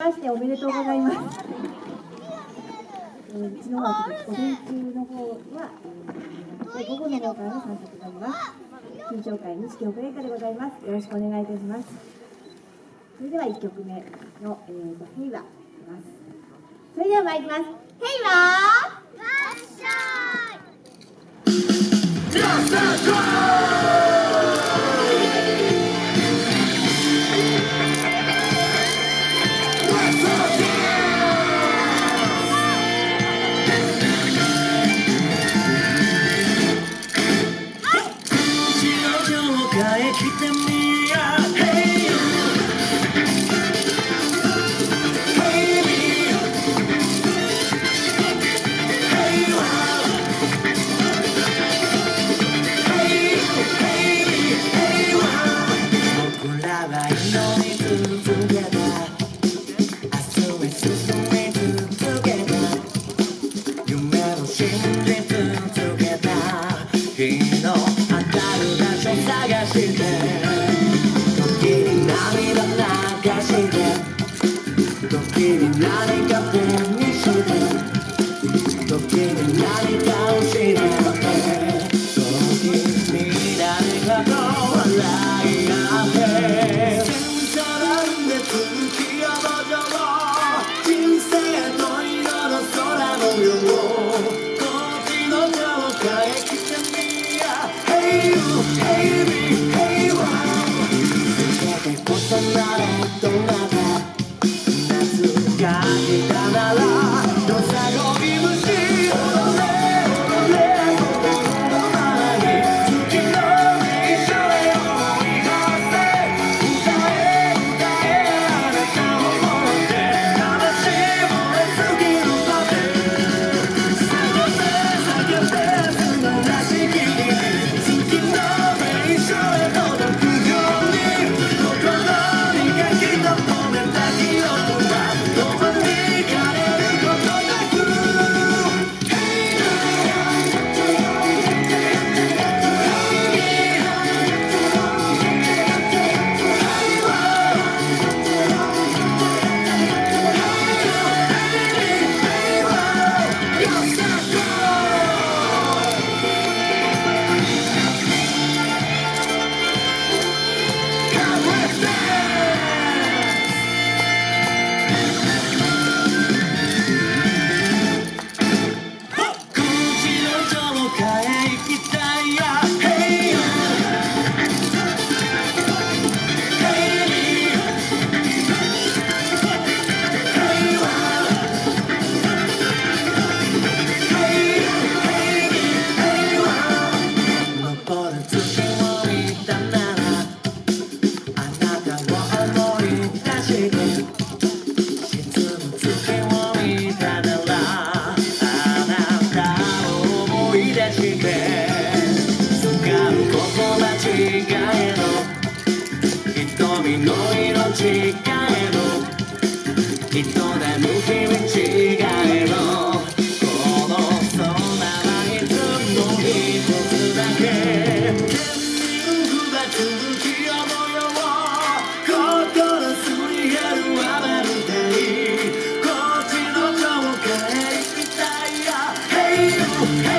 ましておめでとうございます。えー、うちのは午前中の方は、えー、午後の方からの参加となります。緊張会西京ブレイでございます。よろしくお願いいたします。それでは1曲目の、えーと、ヘイワいきます。それでは参ります。ヘイ僕らして時に涙流して時に何か手にして時に何かを失って時に誰かと笑い合って小さなん Cidade き出して掴む言葉違えろ。瞳の色違えろ。人だ眠き道違えろ。この空はいつも一つだけ。天に浮かぶ月夜模心すり減る雨みたいこっちの城下へ行きたいや Hey